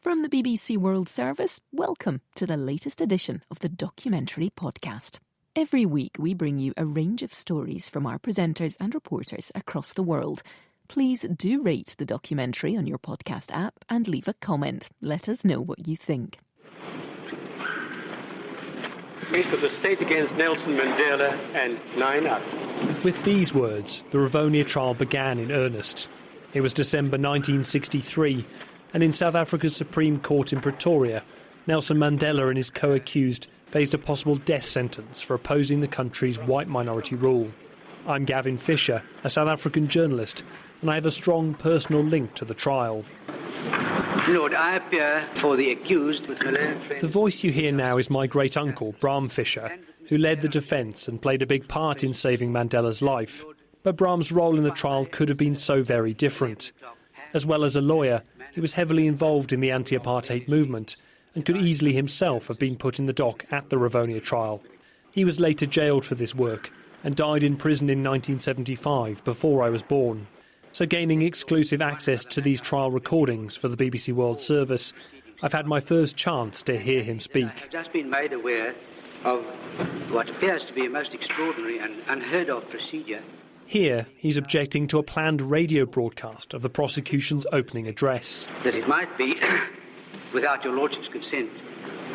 From the BBC World Service, welcome to the latest edition of the Documentary Podcast. Every week, we bring you a range of stories from our presenters and reporters across the world. Please do rate the documentary on your podcast app and leave a comment. Let us know what you think. Case of the state against Nelson Mandela and nine others. With these words, the Rivonia trial began in earnest. It was December 1963, and in South Africa's Supreme Court in Pretoria, Nelson Mandela and his co accused faced a possible death sentence for opposing the country's white minority rule. I'm Gavin Fischer, a South African journalist, and I have a strong personal link to the trial. Lord, I appear for the accused. The voice you hear now is my great uncle, Bram Fischer, who led the defence and played a big part in saving Mandela's life. But Bram's role in the trial could have been so very different. As well as a lawyer, he was heavily involved in the anti apartheid movement and could easily himself have been put in the dock at the Rivonia trial. He was later jailed for this work and died in prison in 1975 before I was born. So, gaining exclusive access to these trial recordings for the BBC World Service, I've had my first chance to hear him speak. I've just been made aware of what appears to be a most extraordinary and unheard of procedure. Here, he's objecting to a planned radio broadcast of the prosecution's opening address. That it might be, without your Lordship's consent,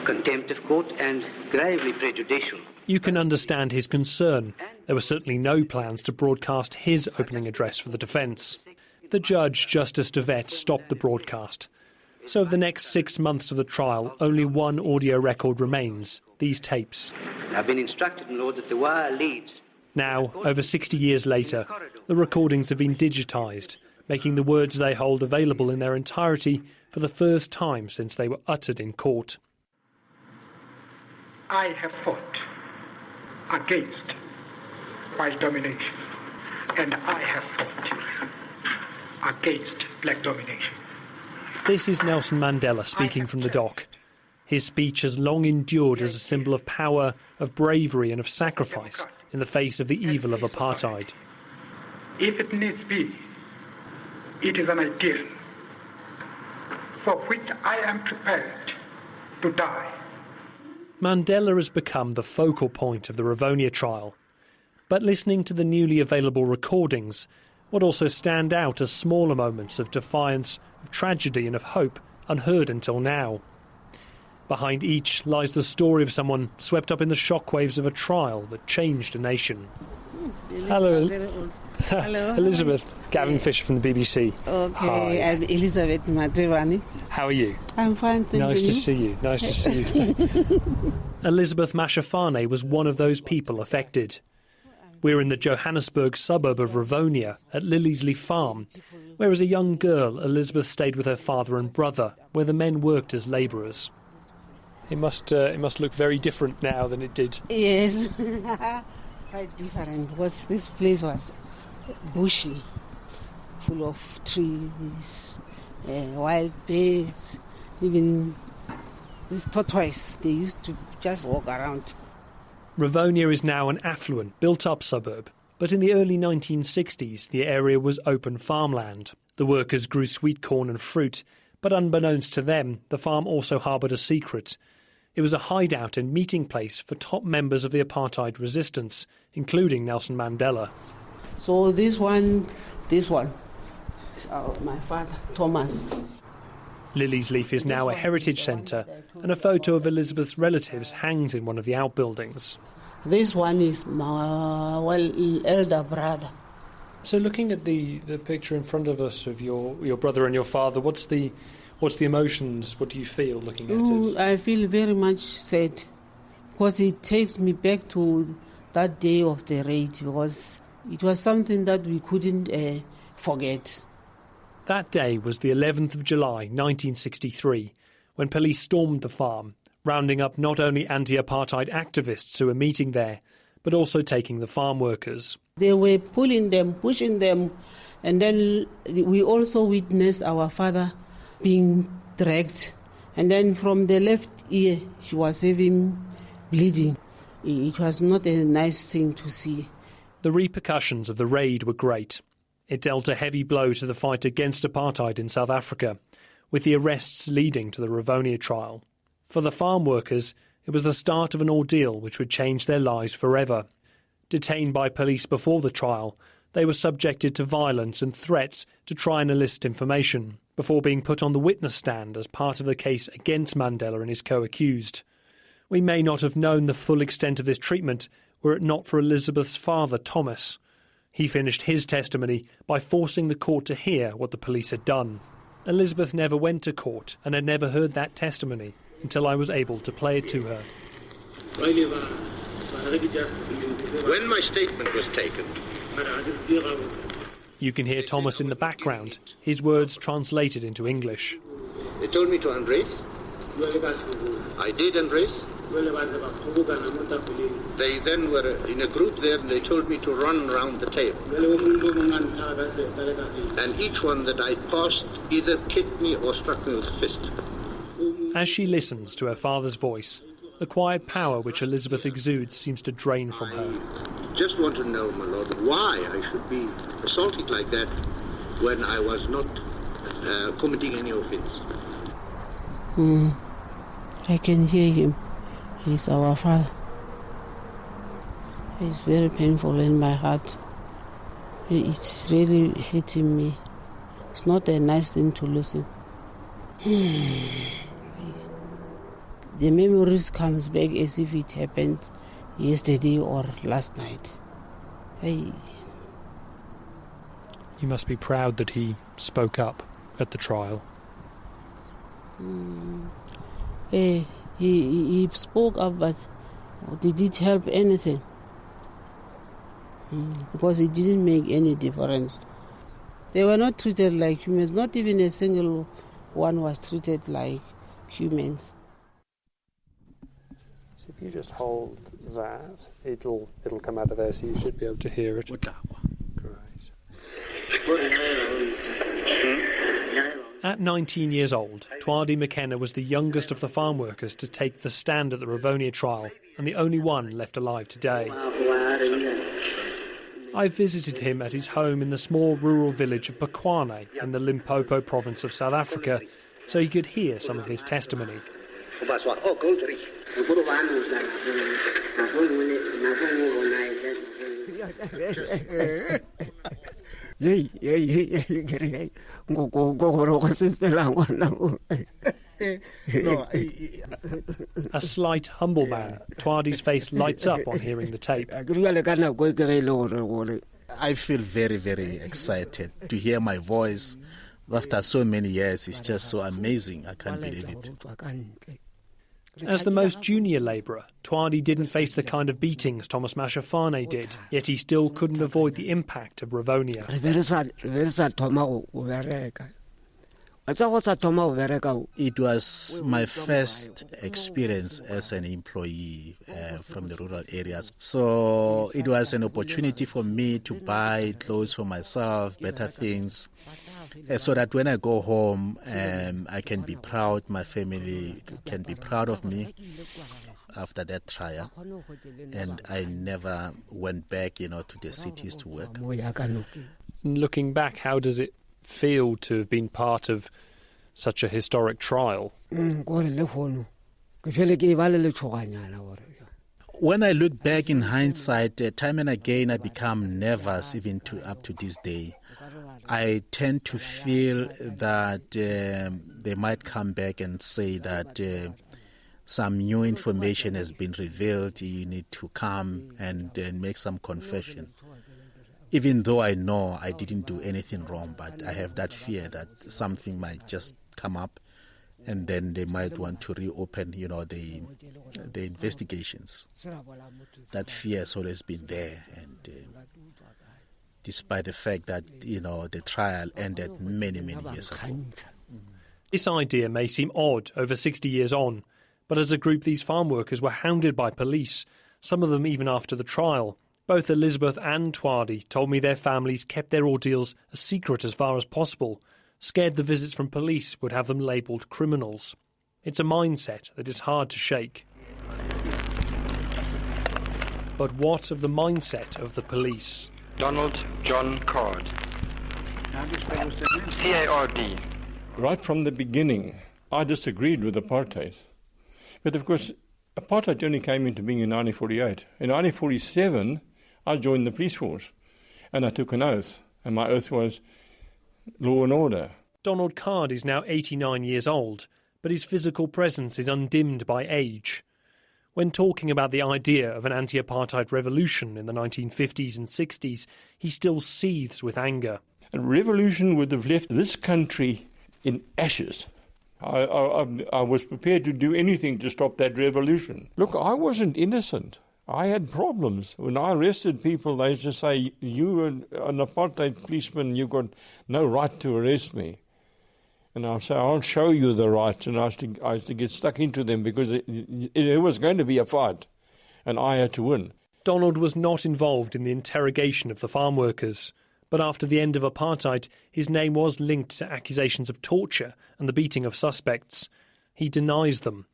contempt of court and gravely prejudicial. You can understand his concern. There were certainly no plans to broadcast his opening address for the defence. The judge, Justice De Wet, stopped the broadcast. So, of the next six months of the trial, only one audio record remains these tapes. I've been instructed, my Lord, that the wire leads. Now, over 60 years later, the recordings have been digitised, making the words they hold available in their entirety for the first time since they were uttered in court. I have fought against white domination, and I have fought against black domination. This is Nelson Mandela speaking from the dock. His speech has long endured as a symbol of power, of bravery, and of sacrifice in the face of the evil of apartheid. If it needs be, it is an ideal for which I am prepared to die. Mandela has become the focal point of the Rivonia trial. But listening to the newly available recordings would also stand out as smaller moments of defiance, of tragedy, and of hope unheard until now. Behind each lies the story of someone swept up in the shockwaves of a trial that changed a nation. Hmm, Hello. Hello. Elizabeth, Gavin Fischer from the BBC. Okay, Hi. I'm Elizabeth Matevani. How are you? I'm fine, thank nice you. to see you. Nice to see you. Elizabeth Mashafane was one of those people affected. We're in the Johannesburg suburb of Rivonia at Liliesleaf Farm, where as a young girl Elizabeth stayed with her father and brother, where the men worked as labourers. It must, uh, it must look very different now than it did. Yes, quite different because this place was bushy, full of trees, uh, wild birds, even this tortoise. They used to just walk around. Rivonia is now an affluent, built up suburb, but in the early 1960s the area was open farmland. The workers grew sweet corn and fruit, but unbeknownst to them, the farm also harboured a secret. It was a hideout and meeting place for top members of the apartheid resistance, including Nelson Mandela. So this one, this one, is uh, my father Thomas. Liliesleaf is now a heritage centre, and a photo of Elizabeth's relatives hangs in one of the outbuildings. This one is my well elder brother. So, looking at the, the picture in front of us of your, your brother and your father, what's the what's the emotions? What do you feel looking at Ooh, it? I feel very much sad because it takes me back to that day of the raid because it was something that we couldn't uh, forget. That day was the 11th of July 1963, when police stormed the farm, rounding up not only anti apartheid activists who were meeting there, but also taking the farm workers. They were pulling them, pushing them, and then we also witnessed our father being dragged. And then from the left ear, he was having bleeding. It was not a nice thing to see. The repercussions of the raid were great. It dealt a heavy blow to the fight against apartheid in South Africa, with the arrests leading to the Rivonia trial. For the farm workers, it was the start of an ordeal which would change their lives forever. Detained by police before the trial, they were subjected to violence and threats to try and elicit information before being put on the witness stand as part of the case against Mandela and his co accused. We may not have known the full extent of this treatment were it not for Elizabeth's father, Thomas. He finished his testimony by forcing the court to hear what the police had done. Elizabeth never went to court and had never heard that testimony until I was able to play it to her. When my statement was taken, You can hear Thomas in the background, his words translated into English. they told me to embrace. I did embrace. They then were in a group there and they told me to run around the table. And each one that I passed either kicked me or struck me with a fist. As she listens to her father's voice, the quiet power which Elizabeth exudes seems to drain from her. I just want to know, my lord, why I should be assaulted like that when I was not uh, committing any offense. I can hear him. He's our father. It's very painful in my heart. It's really hitting me. It's not a nice thing to listen. the memories comes back as if it happens yesterday or last night. Hey, You must be proud that he spoke up at the trial. hey, he, he he spoke up, but did it help anything? Mm, Because it didn't make any difference. They were not treated like humans. Not even a single one was treated like humans. So if you just hold that, it'll it'll come out of there, so you should be able to hear it. Great. At 19 years old, Twadi McKenna was the youngest of the farm workers to take the stand at the Rivonia trial and the only one left alive today. I visited him at his home in the small rural village of Bakwane in the Limpopo province of South Africa so he could hear some of his testimony. A slight, humble man, Twadi's face lights up on hearing the tape. I feel very, very excited to hear my voice after so many years. It's just so amazing. I can't believe it. As the most junior labourer, Twadi didn't face the kind of beatings Thomas Mashafane did, yet he still couldn't avoid the impact of Rivonia. Re be re sa re be re sa thoma go go bereka. Wa tsa go sa thoma go bereka o. It was my first experience as an employee uh, from the rural areas. So it was an opportunity for me to buy clothes for myself, better things, uh, so that when I go home, um, I can be proud, my family can be proud of me after that trial. And I never went back, you know, to the cities to work. Mo ya ka noke. Looking back, how does it feel to have been part of such a historic trial? Gore le fono. Ke fele ke ba le letshoganyana gore. When I look back in hindsight, uh, time and again I become nervous, even to up to this day. I tend to feel that um, they might come back and say that uh, some new information has been revealed. You need to come and uh, make some confession. Even though I know I didn't do anything wrong, but I have that fear that something might just come up, and then they might want to reopen, you know, the the investigations. That fear has always been there, and uh, despite the fact that you know the trial ended many many years ago. This idea may seem odd over 60 years on, but as a group, these farm workers were hounded by police, some of them even after the trial. Both Elizabeth and Twadi told me their families kept their ordeals a secret as far as possible, scared the visits from police would have them labelled criminals. It's a mindset that is hard to shake. But what of the mindset of the police? Donald John Card. C A R D. Right from the beginning, I disagreed with apartheid. But of course, apartheid only came into being in 1948. In 1947, I joined the police force and I took an oath, and my oath was law and order. Donald Card is now 89 years old, but his physical presence is undimmed by age. When talking about the idea of an anti apartheid revolution in the 1950s and 60s, he still seethes with anger. A revolution would have left this country in ashes. I, I, I, was prepared to do anything to stop that revolution. Look, I wasn't innocent. I had problems. When I arrested people, they used to say, You are an apartheid policeman, you've got no right to arrest me. And I'll say, I'll show you the rights. And I used to, I used to get stuck into them because it, it, it was going to be a fight, and I had to win. Donald was not involved in the interrogation of the farm workers, but after the end of apartheid, his name was linked to accusations of torture and the beating of suspects. He denies them.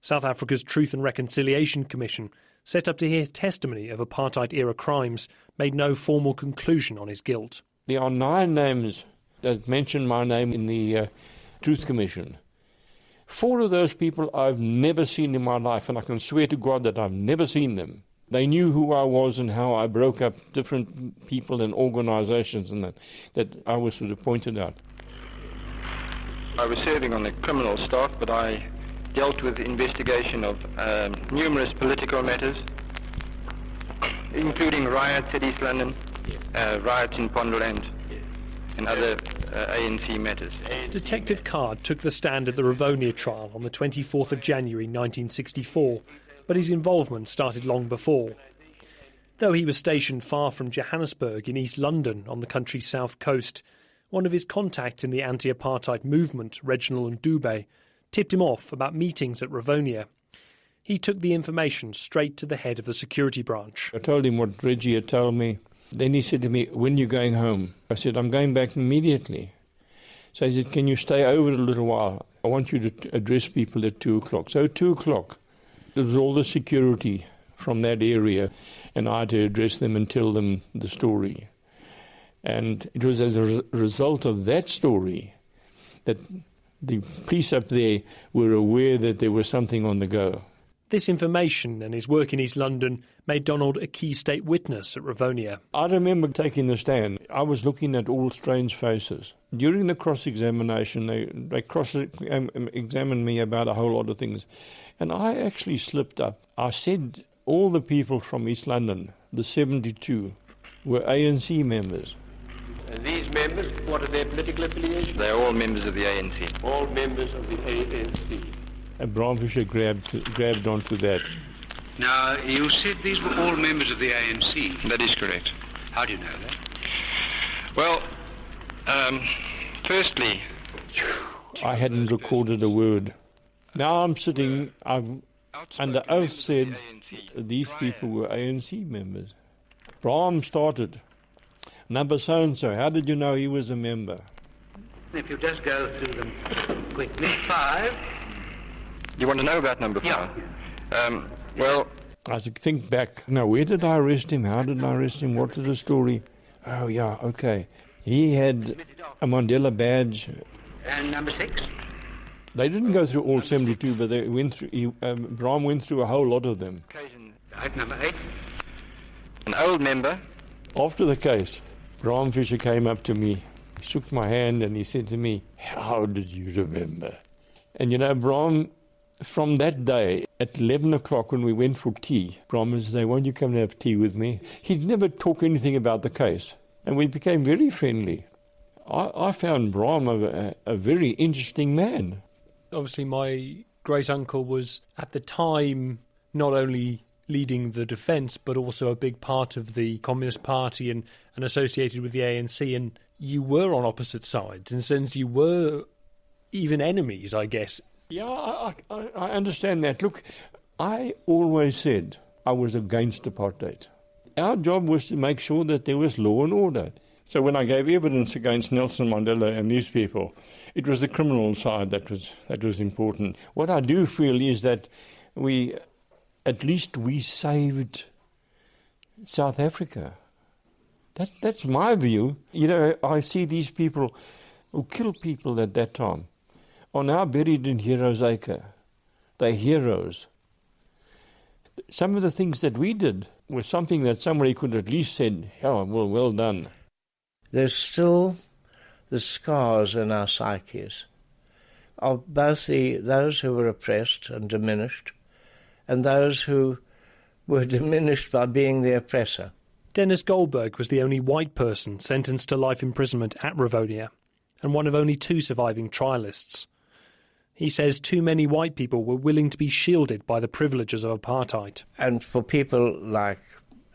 South Africa's Truth and Reconciliation Commission, set up to hear testimony of apartheid era crimes, made no formal conclusion on his guilt. There are nine names that mentioned my name in the uh, Truth Commission. Four of those people I've never seen in my life, and I can swear to God that I've never seen them. They knew who I was and how I broke up different people and organizations and that, that I was sort of pointed out. I was serving on the criminal staff, but I dealt with investigation of um, numerous political matters, including riots at East London, uh, riots in Pondoland, and other uh, ANC matters. Detective Card took the stand at the Rivonia trial on the 24th of January 1964, but his involvement started long before. Though he was stationed far from Johannesburg in East London on the country's south coast, one of his contacts in the anti apartheid movement, Reginald Ndube, tipped him off about meetings at Rivonia. He took the information straight to the head of the security branch. I told him what Reggie had told me. Then he said to me, When are you going home? I said, I'm going back immediately. So he said, Can you stay over a little while? I want you to address people at 2 o'clock. So, 2 o'clock, there was all the security from that area, and I had to address them and tell them the story. And it was as a result of that story that the police up there were aware that there was something on the go. This information and his work in East London made Donald a key state witness at Rivonia. I remember taking the stand. I was looking at all strange faces. During the cross examination, they, they cross examined me about a whole lot of things. And I actually slipped up. I said all the people from East London, the 72, were ANC members. And these members, what are their political affiliations? They are all members of the ANC. All members of the ANC. And Bram Fischer grabbed, grabbed onto that. Now, you said these were all members of the ANC. That is correct. How do you know that? Well, um, firstly, I hadn't recorded a word. Now I'm sitting, I've under oath said these people were ANC members. Bram started. Number so and so, how did you know he was a member? If you just go through them quickly. Five. You want to know about number five? Yeah. Um, well, I think back. Now, where did I arrest him? How did I arrest him? What is the story? Oh, yeah, okay. He had a Mandela badge. And number six? They didn't go through all 72, but they went through. He, um, Bram went through a whole lot of them. Right, number eight. An old member. After the case, Bram Fischer came up to me, shook my hand, and he said to me, How did you remember? And you know, Bram, from that day, at 11 o'clock when we went for tea, Bram said, Won't you come and have tea with me? He'd never talk anything about the case. And we became very friendly. I, I found Bram a, a very interesting man. Obviously, my great uncle was at the time not only leading the defence, but also a big part of the Communist Party and, and associated with the ANC. And you were on opposite sides, and since you were even enemies, I guess. Yeah, I, I, I understand that. Look, I always said I was against apartheid. Our job was to make sure that there was law and order. So when I gave evidence against Nelson Mandela and these people, it was the criminal side that was that was important. What I do feel is that we at least we saved South Africa. That, that's my view. You know, I see these people who killed people at that time are now buried in Heroes Acre. They're heroes. Some of the things that we did was something that somebody could at least said, "Oh, well, well done." There's still the scars in our psyches of both the those who were oppressed and diminished, and those who were diminished by being the oppressor. Denis Goldberg was the only white person sentenced to life imprisonment at Rivonia, and one of only two surviving trialists. He says too many white people were willing to be shielded by the privileges of apartheid. And for people like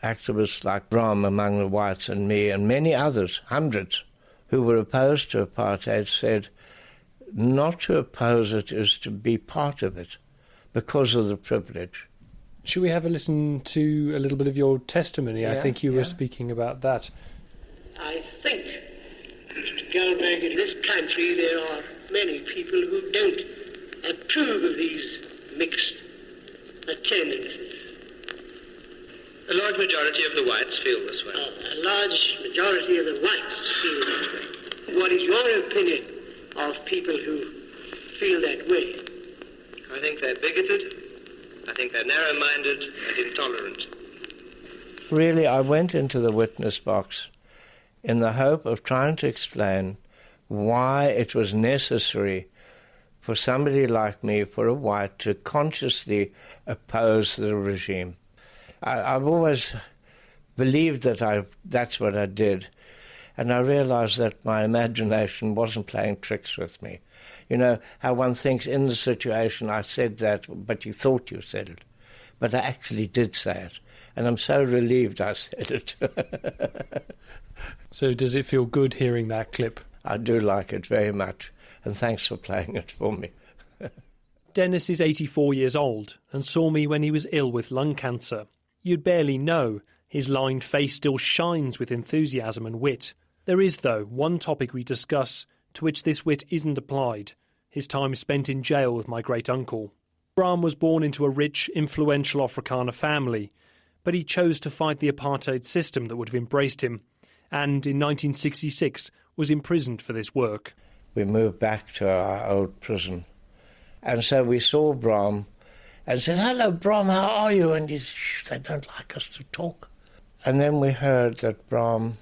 activists like Bram among the whites and me and many others, hundreds, who were opposed to apartheid, said not to oppose it is to be part of it because of the privilege. Should we have a listen to a little bit of your testimony? Yeah, I think you yeah. were speaking about that. I think, Mr. Goldberg, in this country there are many people who don't approve of these mixed tendencies. A large majority of the whites feel this way. A large majority of the whites feel that way. What is your opinion of people who feel that way? I think they're bigoted. I think they're narrow-minded and intolerant. Really, I went into the witness box in the hope of trying to explain why it was necessary for somebody like me, for a white, to consciously oppose the regime. I, I've always believed that I, that's what I did, and I realized that my imagination wasn't playing tricks with me. You know, how one thinks in the situation I said that, but you thought you said it. But I actually did say it, and I'm so relieved I said it. So, does it feel good hearing that clip? I do like it very much, and thanks for playing it for me. Denis is 84 years old and saw me when he was ill with lung cancer. You'd barely know. His lined face still shines with enthusiasm and wit. There is, though, one topic we discuss to which this wit isn't applied his time spent in jail with my great uncle. Bram was born into a rich, influential Afrikaner family, but he chose to fight the apartheid system that would have embraced him, and in 1966 was imprisoned for this work. We moved back to our old prison, and so we saw Bram and said, Hello, Bram, how are you? And he said, they don't like us to talk. And then we heard that Bram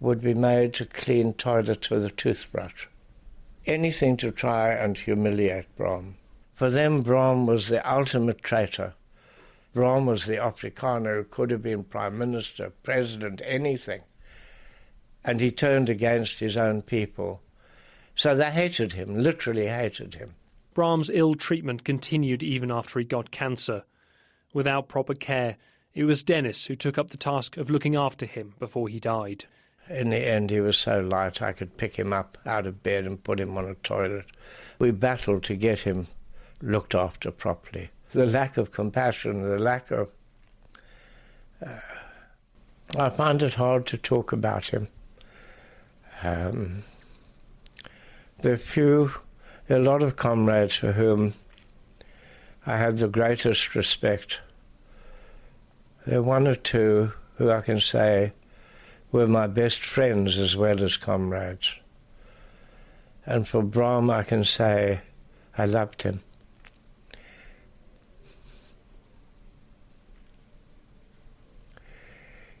would be made to clean toilets with a toothbrush. Anything to try and humiliate Bram. For them, Bram was the ultimate traitor. Bram was the Afrikaner who could have been prime minister, president, anything. And he turned against his own people. So they hated him, literally hated him. Bram's ill treatment continued even after he got cancer. Without proper care, it was Denis who took up the task of looking after him before he died. In the end, he was so light I could pick him up out of bed and put him on a toilet. We battled to get him looked after properly. The lack of compassion, the lack of. Uh, I find it hard to talk about him. Um, there are few, a lot of comrades for whom I had the greatest respect. There are one or two who I can say were my best friends as well as comrades. And for Bram, I can say I loved him.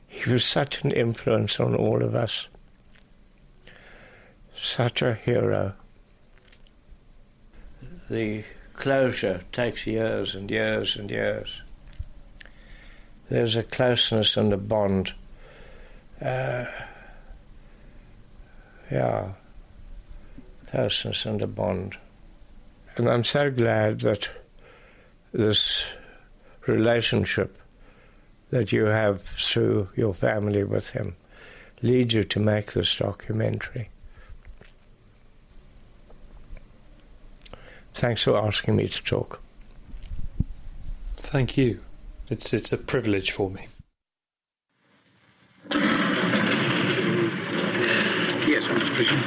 He was such an influence on all of us, such a hero. The closure takes years and years and years. There's a closeness and a bond. Uh, yeah, closeness and a bond. And I'm so glad that this relationship that you have through your family with him leads you to make this documentary. Thanks for asking me to talk. Thank you. It's it's a privilege for me. Yes, Mr. Bishop.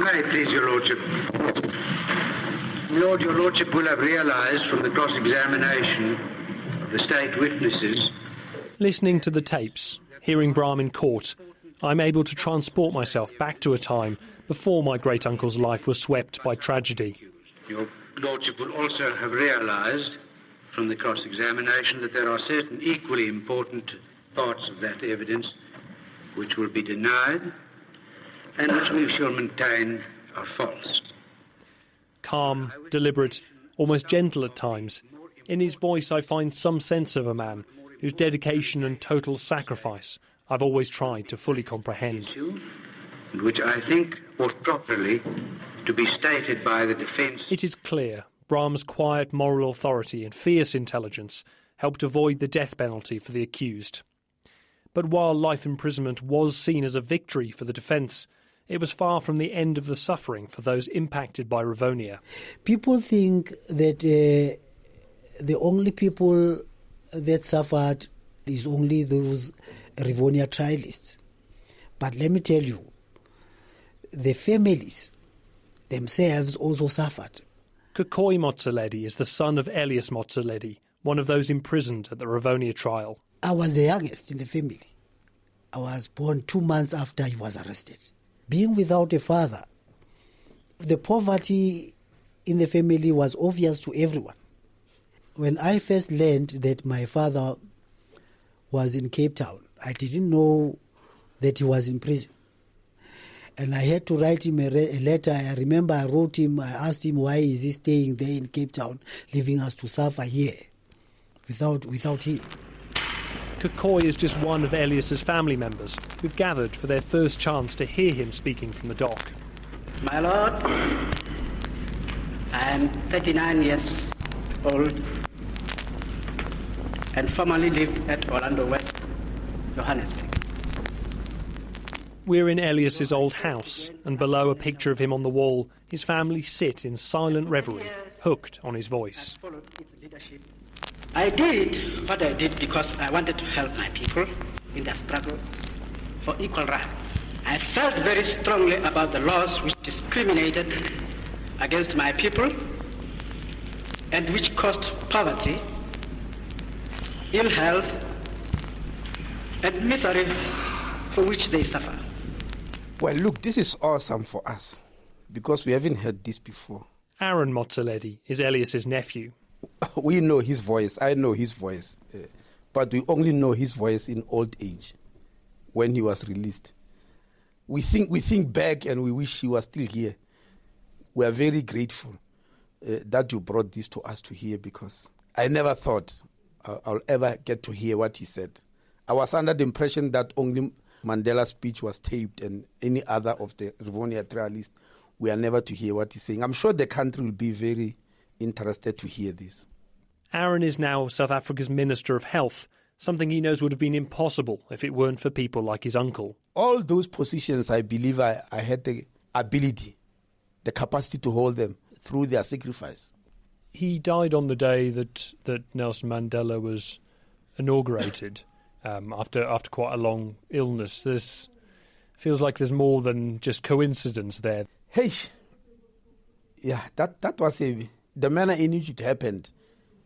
May it please your lordship. Lord, your lordship will have realised from the cross-examination of the state witnesses Listening to the tapes, hearing Bram in court, I'm able to transport myself back to a time before my great uncle's life was swept by tragedy. Your Lordship will also have realised from the cross examination that there are certain equally important parts of that evidence which will be denied and which we shall maintain are false. Calm, deliberate, almost gentle at times, in his voice I find some sense of a man whose dedication and total sacrifice I've always tried to fully comprehend. Which I think ought properly to be stated by the defence. It is clear Bram's quiet moral authority and fierce intelligence helped avoid the death penalty for the accused. But while life imprisonment was seen as a victory for the defence, it was far from the end of the suffering for those impacted by Rivonia. People think that uh, the only people that suffered is only those Rivonia trialists. But let me tell you, the families themselves also suffered. Kokoi Motsoaledi is the son of Elias Motsoaledi, one of those imprisoned at the Rivonia trial. I was the youngest in the family. I was born two months after he was arrested. Being without a father, the poverty in the family was obvious to everyone. When I first learned that my father was in Cape Town, I didn't know that he was in prison. And I had to write him a, re- a, letter. I remember I wrote him, I asked him why is he staying there in Cape Town, leaving us to suffer here without, without him. Kokoi is just one of Elias's family members who've gathered for their first chance to hear him speaking from the dock. My lord, I am 39 years old and formerly lived at Orlando West, Johannesburg. We're in Elias's old house, and below a picture of him on the wall, his family sit in silent reverie, hooked on his voice. I did what I did because I wanted to help my people in their struggle for equal rights. I felt very strongly about the laws which discriminated against my people and which caused poverty, ill health, and misery for which they suffer. Well, look, this is awesome for us because we haven't heard this before. Aaron Motsoaledi is Elias's nephew. We know his voice. I know his voice. Uh, but we only know his voice in old age when he was released. We think, we think back and we wish he was still here. We are very grateful uh, that you brought this to us to hear because I never thought I'll, I'll ever get to hear what he said. I was under the impression that only Mandela's speech was taped and any other of the Rivonia trialists we are never to hear what he's saying. I'm sure the country will be very interested to hear this. Aaron is now South Africa's Minister of Health, something he knows would have been impossible if it weren't for people like his uncle. All those positions, I believe I, I had the ability, the capacity to hold them through their sacrifice. He died on the day that, that Nelson Mandela was inaugurated um, after after quite a long illness. There's feels like there's more than just coincidence there. Hey, yeah, that that was a, the manner in which it happened.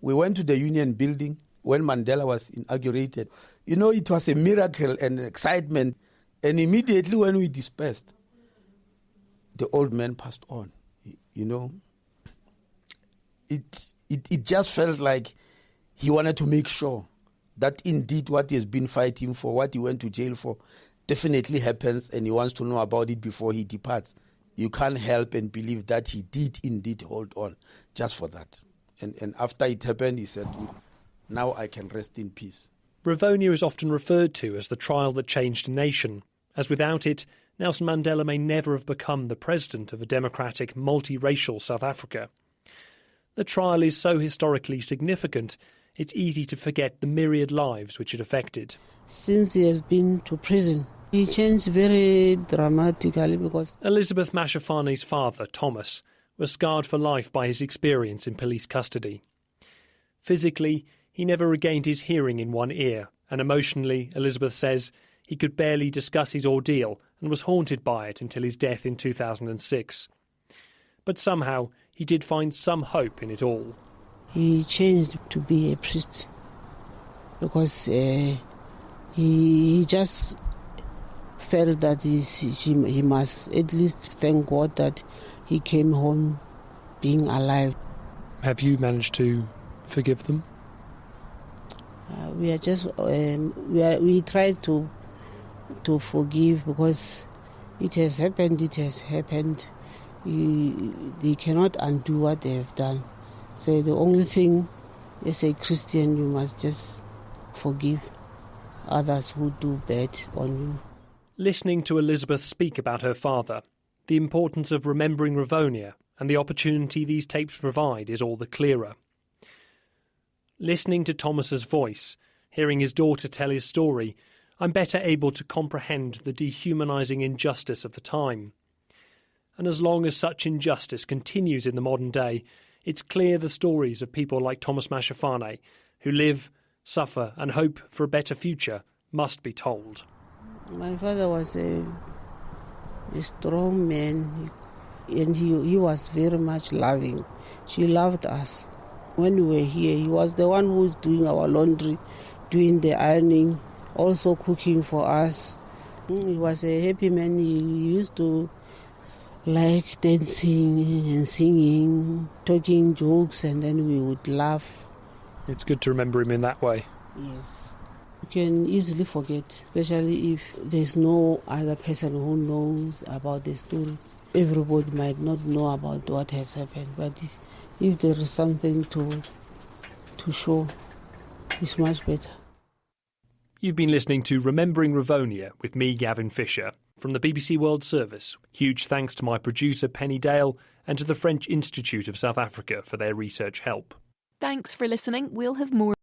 We went to the Union Building when Mandela was inaugurated. You know, it was a miracle and excitement. And immediately when we dispersed, the old man passed on. You know, it it it just felt like he wanted to make sure that indeed what he has been fighting for, what he went to jail for, definitely happens, and he wants to know about it before he departs. You can't help and believe that he did indeed hold on just for that. And, and after it happened, he said, Now I can rest in peace. Rivonia is often referred to as the trial that changed a nation, as without it, Nelson Mandela may never have become the president of a democratic, multiracial South Africa. The trial is so historically significant, it's easy to forget the myriad lives which it affected. Since he has been to prison, he changed very dramatically because. Elizabeth Mashafane's father, Thomas, was scarred for life by his experience in police custody. Physically, he never regained his hearing in one ear, and emotionally, Elizabeth says, he could barely discuss his ordeal and was haunted by it until his death in 2006. But somehow, he did find some hope in it all. He changed to be a priest because uh, he, he just felt that he, he must at least thank God that he came home being alive. Have you managed to forgive them? Uh, we are just um, we are, we try to to forgive because it has happened. It has happened. You, they cannot undo what they have done. So the only thing, as a Christian, you must just forgive others who do bad on you. Listening to Elizabeth speak about her father, the importance of remembering Rivonia and the opportunity these tapes provide is all the clearer. Listening to Thomas's voice, hearing his daughter tell his story, I'm better able to comprehend the dehumanising injustice of the time. And as long as such injustice continues in the modern day, it's clear the stories of people like Thomas Mashafane, who live, suffer, and hope for a better future, must be told. My father was a, a strong man, and he, he was very much loving. She loved us. When we were here, he was the one who was doing our laundry, doing the ironing, also cooking for us. Mm, he was a happy man. He used to like dancing and singing, talking jokes, and then we would laugh. It's good to remember him in that way. Yes. You can easily forget, especially if there's no other person who knows about the story. Everybody might not know about what has happened, but if there is something to to show, it's much better. You've been listening to Remembering Rivonia with me, Gavin Fischer, from the BBC World Service. Huge thanks to my producer, Penny Dale, and to the French Institute of South Africa for their research help. Thanks for listening. We'll have more.